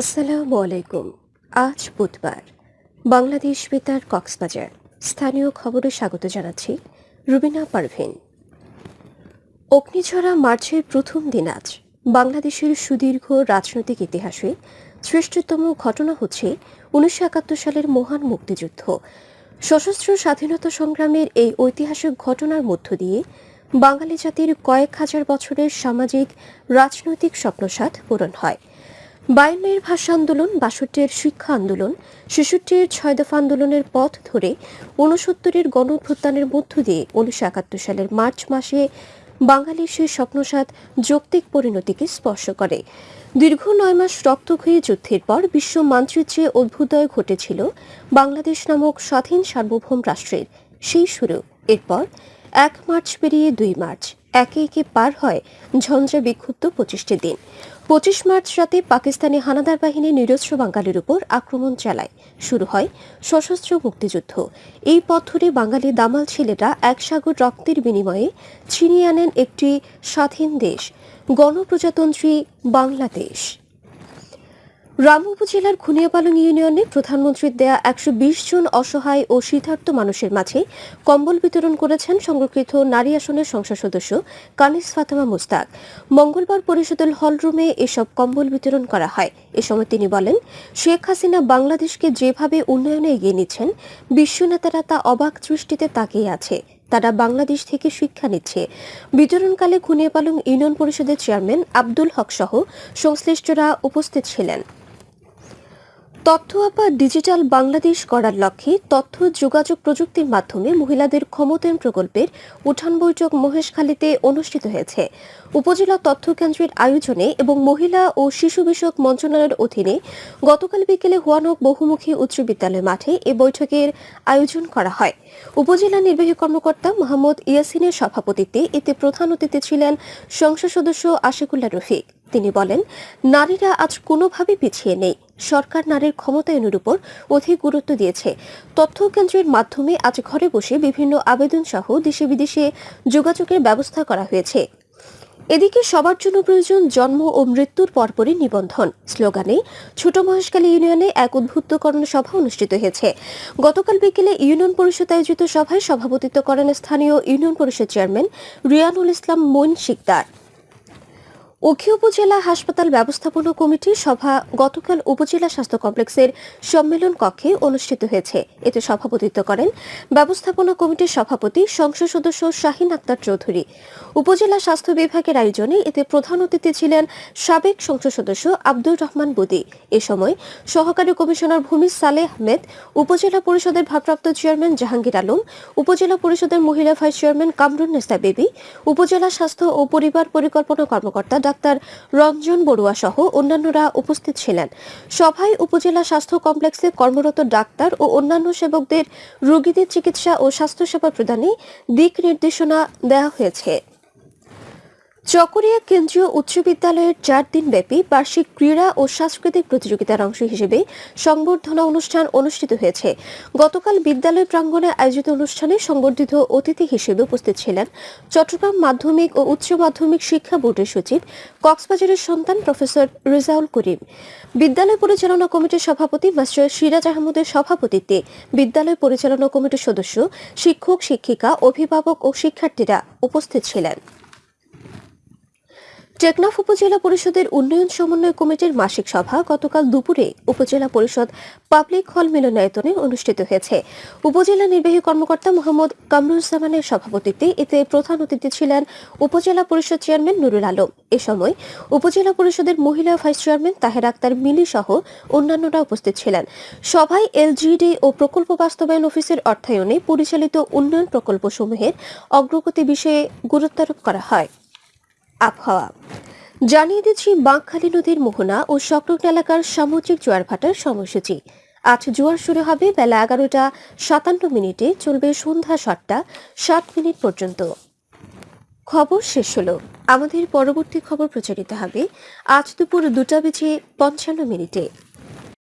আসসালামু আলাইকুম। আজ বুধবার। বাংলাদেশ বেতার কক্সবাজার। স্থানীয় খবরে স্বাগত জানাচ্ছি রুবিনা পারভিন। অগ্নিঝরা মার্চের প্রথম দিন আজ। বাংলাদেশের সুদীর্ঘ রাজনৈতিক ইতিহাসে শ্রেষ্ঠতম ঘটনা হচ্ছে উনিশশো একাত্তর সালের মহান মুক্তিযুদ্ধ। সশস্ত্র স্বাধীনতা সংগ্রামের এই ঐতিহাসিক ঘটনার মধ্য দিয়ে বাঙালি জাতির কয়েক হাজার বছরের সামাজিক, রাজনৈতিক স্বপ্নসাদ পূরণ হয়। বায়ান্নের ভাষা আন্দোলন বাষট্টির শিক্ষা আন্দোলন, ছেষট্টির ছয় দফা আন্দোলনের পথ ধরে ঊনসত্তরের গণভ্যুত্থানের মধ্য দিয়ে উনিশশো একাত্তর সালের মার্চ মাসে বাঙালির সেই স্বপ্নসাদ যৌক্তিক পরিণতিকে স্পর্শ করে। দীর্ঘ নয় মাস রক্তক্ষয়ী যুদ্ধের পর বিশ্ব মানচিত্রে অভ্যুদয় ঘটেছিল বাংলাদেশ নামক স্বাধীন সার্বভৌম রাষ্ট্রের। সেই শুরু। এরপর এক মার্চ পেরিয়ে দুই মার্চ। একে একে পার হয় ঝঞ্ঝা বিক্ষুব্ধ পঁচিশটি দিন। পঁচিশ মার্চ রাতে পাকিস্তানি হানাদার বাহিনী নিরস্ত্র বাঙালির উপর আক্রমণ চালায়। শুরু হয় সশস্ত্র মুক্তিযুদ্ধ। এই পথ ধরে বাঙালি দামাল ছেলেরা এক সাগর রক্তের বিনিময়ে ছিনিয়ে আনেন একটি স্বাধীন দেশ, গণপ্রজাতন্ত্রী বাংলাদেশ। রাম উপজেলার খুনিয়াপালং ইউনিয়নে প্রধানমন্ত্রীর দেয়া একশো বিশ জন অসহায় ও শীতার্থ মানুষের মাঝে কম্বল বিতরণ করেছেন সংরক্ষিত নারী আসনের সংসদ সদস্য কানিস ফাতেমা মুস্তাক। মঙ্গলবার পরিষদের হলরুমে এসব কম্বল বিতরণ করা হয়। এ সময় তিনি বলেন, শেখ হাসিনা বাংলাদেশকে যেভাবে উন্নয়নে এগিয়ে নিচ্ছেন, বিশ্ব নেতারা তা অবাক দৃষ্টিতে তাকিয়ে আছে। তারা বাংলাদেশ থেকে শিক্ষা নিচ্ছে। বিতরণকালে খুনিয়াপালং ইউনিয়ন পরিষদের চেয়ারম্যান আব্দুল হক সহ সংশ্লিষ্টরা উপস্থিত ছিলেন। তথ্য আপা ডিজিটাল বাংলাদেশ করার লক্ষ্যে তথ্য, যোগাযোগ প্রযুক্তির মাধ্যমে মহিলাদের ক্ষমতায়ন প্রকল্পের উঠান বৈঠক মহেশখালীতে অনুষ্ঠিত হয়েছে। উপজেলা তথ্য কেন্দ্রের আয়োজনে এবং মহিলা ও শিশু বিষয়ক মন্ত্রণালয়ের অধীনে গতকাল বিকেলে হুয়ানক বহুমুখী উচ্চ বিদ্যালয় মাঠে এ বৈঠকের আয়োজন করা হয়। উপজেলা নির্বাহী কর্মকর্তা মোহাম্মদ ইয়াসিনের সভাপতিত্বে এতে প্রধান অতিথি ছিলেন সংসদ সদস্য আশিকুল্লাহ রফিক। তিনি বলেন, নারীরা আজ কোনোভাবে পিছিয়ে নেই। সরকার নারীর ক্ষমতায়নের উপর অধিক গুরুত্ব দিয়েছে। তথ্য কেন্দ্রের মাধ্যমে আজ ঘরে বসে বিভিন্ন আবেদন সহ দেশে বিদেশে যোগাযোগের ব্যবস্থা করা হয়েছে। এদিকে সবার জন্য প্রয়োজন জন্ম ও মৃত্যুর পরপরই নিবন্ধন। স্লোগানে, ছোট মহেশখালী ইউনিয়নে এক উদ্বুদ্ধকরণ সভা অনুষ্ঠিত হয়েছে। গতকাল বিকেলে ইউনিয়ন পরিষদ আয়োজিত সভায় সভাপতিত্ব করেন স্থানীয় ইউনিয়ন পরিষদ চেয়ারম্যান রিয়ানুল ইসলাম মইন শিকদার। উখি উপজেলা হাসপাতাল ব্যবস্থাপনা কমিটির সভা গতকাল উপজেলা স্বাস্থ্য কমপ্লেক্সের সম্মেলন কক্ষে অনুষ্ঠিত হয়েছে। এতে সভাপতিত্ব করেন ব্যবস্থাপনা কমিটির সভাপতি, সংসদ সদস্য শাহিন আক্তার চৌধুরী। উপজেলা স্বাস্থ্য বিভাগের আয়োজনে এতে প্রধান অতিথি ছিলেন সাবেক সংসদ সদস্য আব্দুর রহমান বুদি। এ সময় সহকারী কমিশনার ভূমি সালেহ আহমেদ, উপজেলা পরিষদের ভারপ্রাপ্ত চেয়ারম্যান জাহাঙ্গীর আলম, উপজেলা পরিষদের মহিলা ভাইস চেয়ারম্যান কামরুন নেসা বেবি, উপজেলা স্বাস্থ্য ও পরিবার পরিকল্পনা কর্মকর্তা ডাক্তার রঞ্জন বড়ুয়া সহ অন্যান্যরা উপস্থিত ছিলেন। সভায় উপজেলা স্বাস্থ্য কমপ্লেক্সে কর্মরত ডাক্তার ও অন্যান্য সেবকদের রোগীদের চিকিৎসা ও স্বাস্থ্যসেবা প্রদানে দিক নির্দেশনা দেওয়া হয়েছে। চকরিয়া কেন্দ্রীয় উচ্চ বিদ্যালয়ের চার দিনব্যাপী বার্ষিক ক্রীড়া ও সাংস্কৃতিক প্রতিযোগিতার অংশ হিসেবে সংবর্ধনা অনুষ্ঠান অনুষ্ঠিত হয়েছে। গতকাল বিদ্যালয় প্রাঙ্গণে আয়োজিত অনুষ্ঠানে সংবর্ধিত অতিথি হিসেবে উপস্থিত ছিলেন চট্টগ্রাম মাধ্যমিক ও উচ্চ মাধ্যমিক শিক্ষা বোর্ডের সচিব কক্সবাজারের সন্তান প্রফেসর রেজাউল করিম। বিদ্যালয় পরিচালনা কমিটির সভাপতি মাস্টার সিরাজ আহমদের সভাপতিত্বে বিদ্যালয় পরিচালনা কমিটির সদস্য, শিক্ষক, শিক্ষিকা, অভিভাবক ও শিক্ষার্থীরা উপস্থিত ছিলেন। টেকনাফ উপজেলা পরিষদের উন্নয়ন সমন্বয় কমিটির মাসিক সভা গতকাল দুপুরে উপজেলা পরিষদ পাবলিক হল মিলনায়তনে অনুষ্ঠিত হয়েছে। উপজেলা নির্বাহী কর্মকর্তা মোহাম্মদ কামরুজ্জামানের সভাপতিত্বে এতে প্রধান অতিথি ছিলেন উপজেলা পরিষদ চেয়ারম্যান নুরুল আলম। এ সময় উপজেলা পরিষদের মহিলা ভাইস চেয়ারম্যান তাহের আক্তার মিলি সহ অন্যান্যরা উপস্থিত ছিলেন। সভায় এলজিডি ও প্রকল্প বাস্তবায়ন অফিসের অর্থায়নে পরিচালিত উন্নয়ন প্রকল্পসমূহের অগ্রগতি বিষয়ে গুরুত্বারোপ করা হয়। আবহাওয়া। জানিয়ে দিচ্ছি বাঁকখালী নদীর মোহনা ও সংলগ্ন এলাকার সামুদ্রিক জোয়ার ভাটার সময়সূচি। আজ জোয়ার শুরু হবে বেলা এগারোটা সাতান্ন মিনিটে, চলবে সন্ধ্যা সাতটা সাত মিনিট পর্যন্ত। খবর শেষ হলো। আমাদের পরবর্তী খবর প্রচারিত হবে আজ দুপুর দুটা বেজে পঞ্চান্ন মিনিটে।